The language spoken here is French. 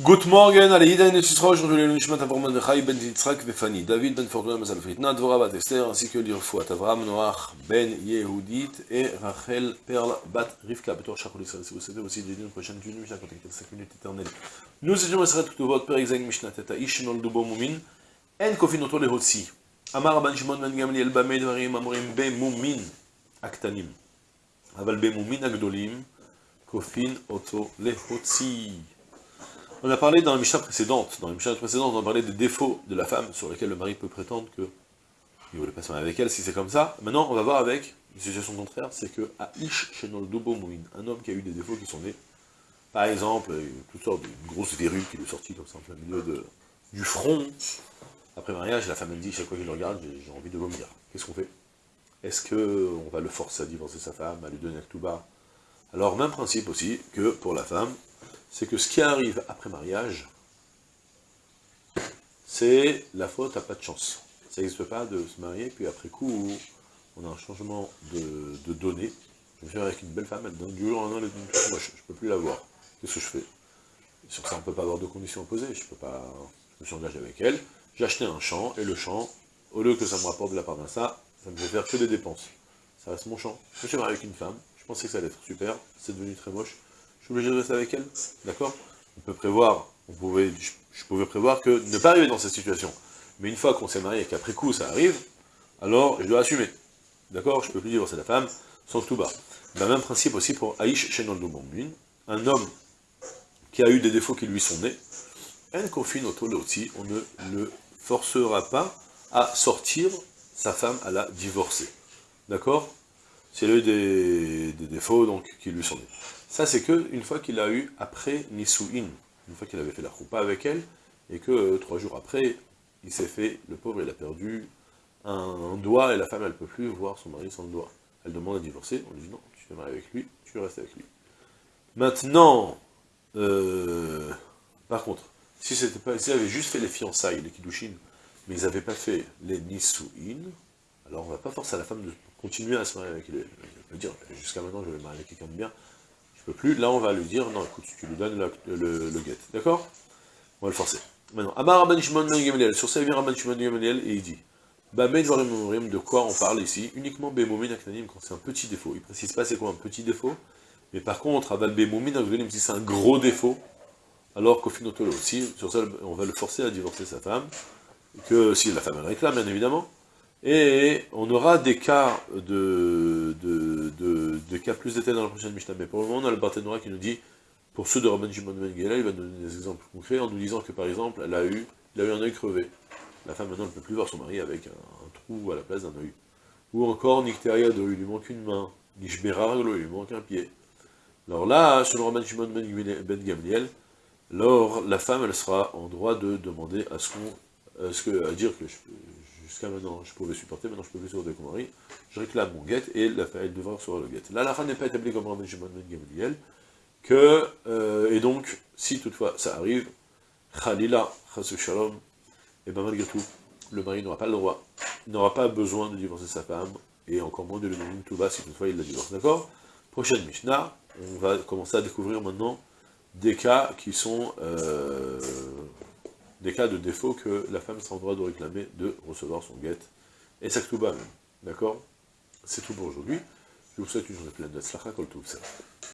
Good morning, allez, Ida et aujourd'hui le Nishmat Avram Mordechai ben Yitzhak Vefani, David ben Fortuna Mazal Fritna, Dvora bat Esther, ainsi que l'Irfouat Avram Noach ben Yehudit et Rachel Perl bat Rivka, Betor Shachol Israël. Si vous savez aussi des d'une prochaine d'une Mishnah, contactez 5 minutes éternelles. Nous étions Esret Ktuvot, Per Exeg Mishnah Teta Ish Nol Dubo Mumin, En Kofin Oto Lehotsi, Amar Ban Shimon ben Gamliel Bamei Dvarim Amorim Be Mumin Aktanim, Aval Be Mumin Agdolim, Kofin Oto Lehotsi. On a parlé dans la Mishnah précédente, dans la Mishnah précédente, on a parlé des défauts de la femme sur lesquels le mari peut prétendre que il ne voulait pas se marier avec elle si c'est comme ça. Maintenant, on va voir avec une situation contraire, c'est que Shenol Dobo Mouin, un homme qui a eu des défauts qui sont nés, par exemple, toutes sortes de grosses verrues qui lui est sortie comme ça en plein milieu du front. Après mariage, la femme elle dit, chaque fois qu'il le regarde, j'ai envie de vomir. Qu'est-ce qu'on fait? Est-ce qu'on va le forcer à divorcer sa femme, à lui donner un tout bas Alors, même principe aussi que pour la femme, c'est que ce qui arrive après mariage, c'est la faute à pas de chance. Ça n'existe pas de se marier, puis après coup, on a un changement de, données. Je me suis avec une belle femme, elle donne du jour au lendemain, elle est moche, je ne peux plus la voir. Qu'est-ce que je fais? Sur ça, on ne peut pas avoir de conditions opposées, je peux pas... Je me suis engagé avec elle, j'ai acheté un champ, et le champ, au lieu que ça me rapporte de la part d'un ça, ça me fait faire que des dépenses. Ça reste mon champ. Je me suis marié avec une femme, je pensais que ça allait être super, c'est devenu très moche, je suis obligé de rester avec elle, d'accord On peut prévoir, on pouvait, je, pouvais prévoir que ne pas arriver dans cette situation. Mais une fois qu'on s'est marié et qu'après coup ça arrive, alors je dois assumer. D'accord Je peux plus divorcer la femme sans tout bas. Le même principe aussi pour Aïch Shenoldo un homme qui a eu des défauts qui lui sont nés, on ne le forcera pas à sortir sa femme à la divorcer. D'accord C'est eu des, des, défauts donc qui lui sont nés. Ça, c'est que une fois qu'il a eu, après Nisuin, une fois qu'il avait fait la choupa avec elle, et que euh, trois jours après, il s'est fait, le pauvre, il a perdu un, doigt, et la femme, elle ne peut plus voir son mari sans le doigt. Elle demande à divorcer, on lui dit non, tu te maries avec lui, tu restes avec lui. Maintenant, euh, par contre, si c'était pas, s'ils avaient juste fait les fiançailles, les kiddushin, mais ils n'avaient pas fait les nisuin, alors on va pas forcer à la femme de continuer à se marier avec lui. Elle peut dire, jusqu'à maintenant, je vais marier avec quelqu'un de bien, plus, là on va lui dire, non écoute, tu lui donnes le, le, guet, d'accord? On va le forcer. Maintenant, Amar Rabban Shimon ben Gamaliel, sur ça vient Rabban Shimon ben Gamaliel et il dit, de quoi on parle ici? Uniquement Bemomin Aknanim quand c'est un petit défaut. Il précise pas c'est quoi un petit défaut, mais par contre, Aval Bemomin Aknanim, si c'est un gros défaut, alors qu'au Finotolo aussi, sur ça on va le forcer à divorcer sa femme, que si la femme elle réclame bien évidemment, et on aura des cas de, cas plus détaillés dans la prochaine Mishnah. Mais pour le moment, on a le Barthénora qui nous dit, pour ceux de Rabban Ben il va donner des exemples concrets en nous disant que par exemple, elle a eu, il a eu un œil crevé. La femme maintenant ne peut plus voir son mari avec un, trou à la place d'un œil. Ou encore, Nicteria de lui manque une main. Nishberarlo, il lui manque un pied. Alors là, selon Rabban Shimon Ben, ben Gamliel, alors la femme, elle sera en droit de demander à ce qu'on, à, à dire que je, jusqu'à maintenant, je pouvais supporter, maintenant je peux plus supporter mon mari, je réclame mon guet, et la, elle devra recevoir le guet. Là, la fin n'est pas établie comme Rabbi Shimon Ben Gamaliel, que, euh, et donc, si toutefois ça arrive, Khalila, Chasu Shalom, et bien malgré tout, le mari n'aura pas le droit, n'aura pas besoin de divorcer sa femme, et encore moins de le nommer tout bas si toutefois il la divorce, d'accord? Prochaine Mishnah, on va commencer à découvrir maintenant des cas qui sont euh, des cas de défaut que la femme sera en droit de réclamer de recevoir son guet, et ça tout bas même, d'accord? C'est tout pour aujourd'hui, je vous souhaite une journée pleine de kol.